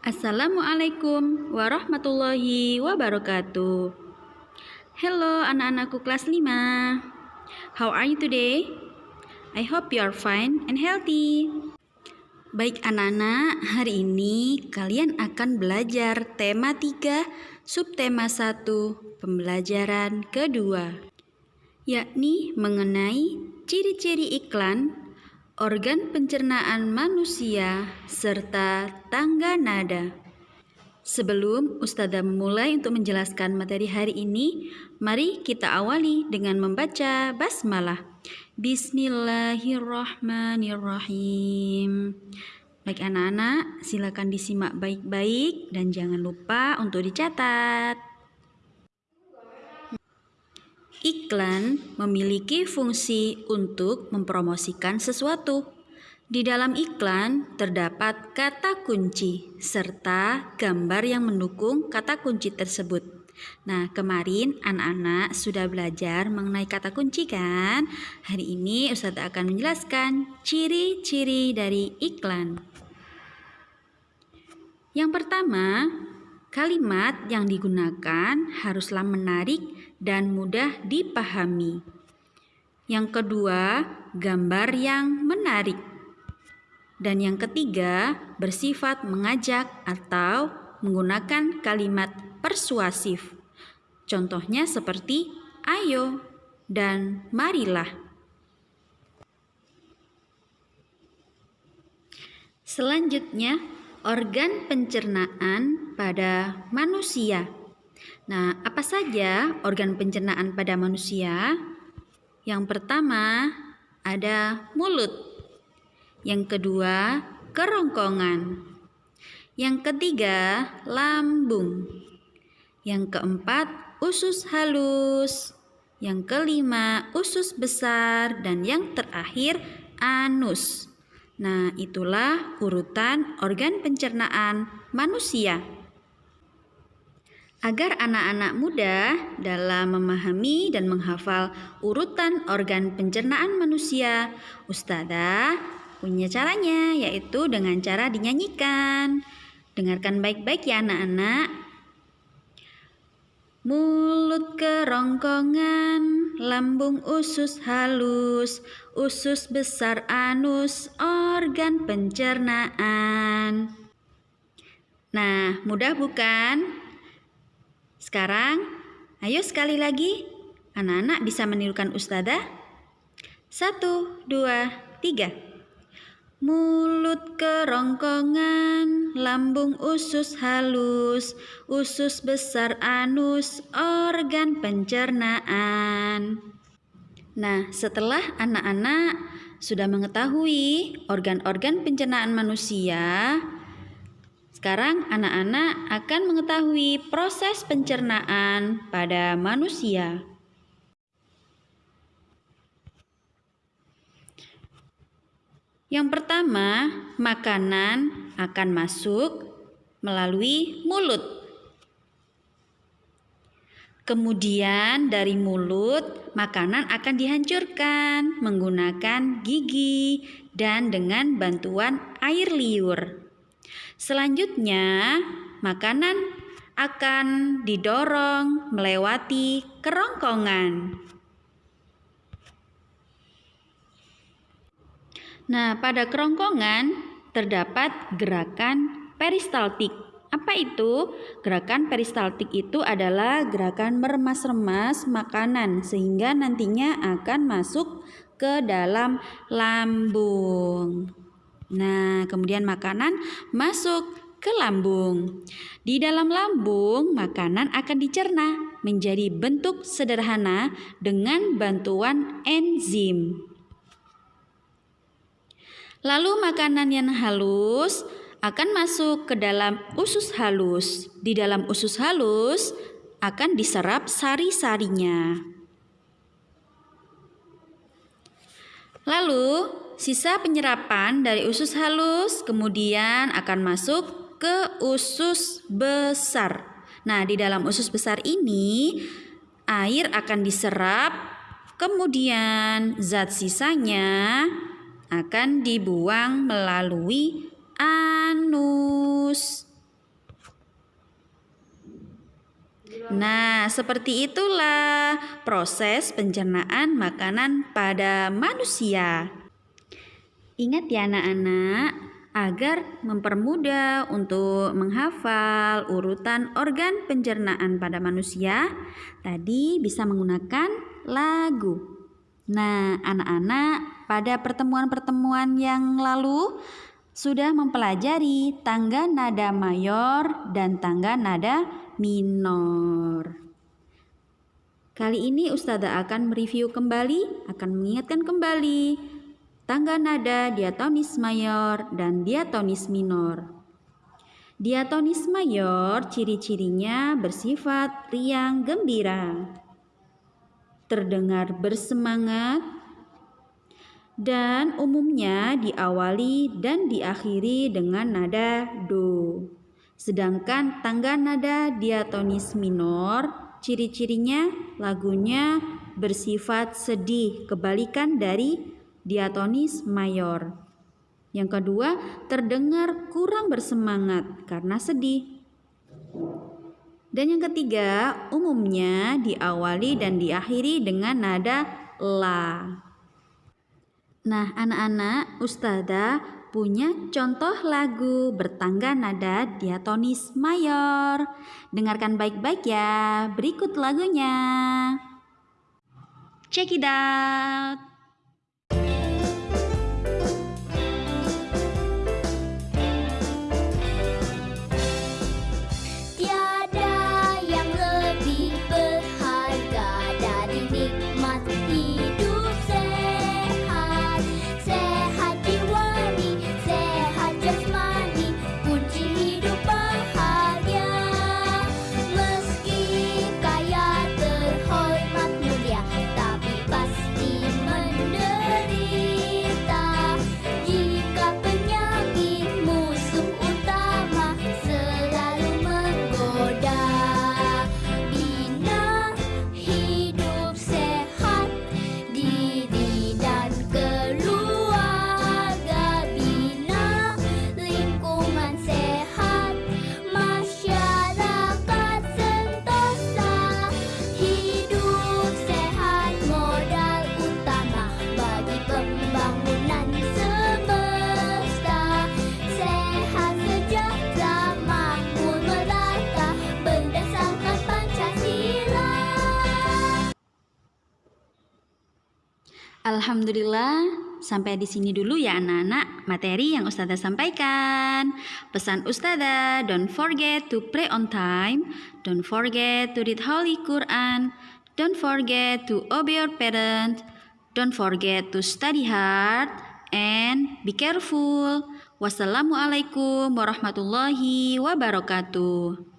Assalamualaikum warahmatullahi wabarakatuh. Hello anak-anakku kelas 5. How are you today? I hope you are fine and healthy. Baik anak-anak, hari ini kalian akan belajar tema 3, subtema 1, pembelajaran kedua, yakni mengenai ciri-ciri iklan organ pencernaan manusia, serta tangga nada. Sebelum Ustazah memulai untuk menjelaskan materi hari ini, mari kita awali dengan membaca basmalah. Bismillahirrahmanirrahim. Baik anak-anak, silakan disimak baik-baik dan jangan lupa untuk dicatat. Iklan memiliki fungsi untuk mempromosikan sesuatu. Di dalam iklan terdapat kata kunci serta gambar yang mendukung kata kunci tersebut. Nah, kemarin anak-anak sudah belajar mengenai kata kunci kan? Hari ini Ustaz akan menjelaskan ciri-ciri dari iklan. Yang pertama, kalimat yang digunakan haruslah menarik dan mudah dipahami. Yang kedua, gambar yang menarik. Dan yang ketiga, bersifat mengajak atau menggunakan kalimat persuasif. Contohnya seperti ayo dan marilah. Selanjutnya, organ pencernaan pada manusia. Nah, apa saja organ pencernaan pada manusia? Yang pertama ada mulut. Yang kedua, kerongkongan. Yang ketiga, lambung. Yang keempat, usus halus. Yang kelima, usus besar dan yang terakhir anus. Nah, itulah urutan organ pencernaan manusia. Agar anak-anak muda dalam memahami dan menghafal urutan organ pencernaan manusia, Ustazah punya caranya, yaitu dengan cara dinyanyikan. Dengarkan baik-baik ya anak-anak. Mulut kerongkongan, lambung usus halus, usus besar anus, organ pencernaan. Nah, mudah bukan? Sekarang, ayo sekali lagi. Anak-anak bisa menirukan ustazah. Satu, dua, tiga. Mulut kerongkongan, lambung usus halus, usus besar anus, organ pencernaan. Nah, setelah anak-anak sudah mengetahui organ-organ pencernaan manusia, sekarang anak-anak akan mengetahui proses pencernaan pada manusia. Yang pertama, makanan akan masuk melalui mulut. Kemudian dari mulut, makanan akan dihancurkan menggunakan gigi dan dengan bantuan air liur. Selanjutnya, makanan akan didorong melewati kerongkongan. Nah, pada kerongkongan terdapat gerakan peristaltik. Apa itu? Gerakan peristaltik itu adalah gerakan meremas-remas makanan sehingga nantinya akan masuk ke dalam lambung. Nah, kemudian makanan masuk ke lambung. Di dalam lambung, makanan akan dicerna menjadi bentuk sederhana dengan bantuan enzim. Lalu makanan yang halus akan masuk ke dalam usus halus. Di dalam usus halus akan diserap sari-sarinya. Lalu Sisa penyerapan dari usus halus kemudian akan masuk ke usus besar. Nah, di dalam usus besar ini air akan diserap, kemudian zat sisanya akan dibuang melalui anus. Nah, seperti itulah proses pencernaan makanan pada manusia. Ingat ya anak-anak, agar mempermudah untuk menghafal urutan organ pencernaan pada manusia, tadi bisa menggunakan lagu. Nah, anak-anak pada pertemuan-pertemuan yang lalu sudah mempelajari tangga nada mayor dan tangga nada minor. Kali ini Ustazah akan mereview kembali, akan mengingatkan kembali tangga nada diatonis mayor dan diatonis minor. Diatonis mayor ciri-cirinya bersifat riang gembira, terdengar bersemangat, dan umumnya diawali dan diakhiri dengan nada do. Sedangkan tangga nada diatonis minor, ciri-cirinya lagunya bersifat sedih, kebalikan dari diatonis mayor. Yang kedua, terdengar kurang bersemangat karena sedih. Dan yang ketiga, umumnya diawali dan diakhiri dengan nada la. Nah, anak-anak, Ustazah punya contoh lagu bertangga nada diatonis mayor. Dengarkan baik-baik ya. Berikut lagunya. Check it out. Alhamdulillah, sampai di sini dulu ya anak-anak materi yang Ustazah sampaikan. Pesan Ustazah, don't forget to pray on time, don't forget to read Holy Quran, don't forget to obey your parents, don't forget to study hard, and be careful. Wassalamualaikum warahmatullahi wabarakatuh.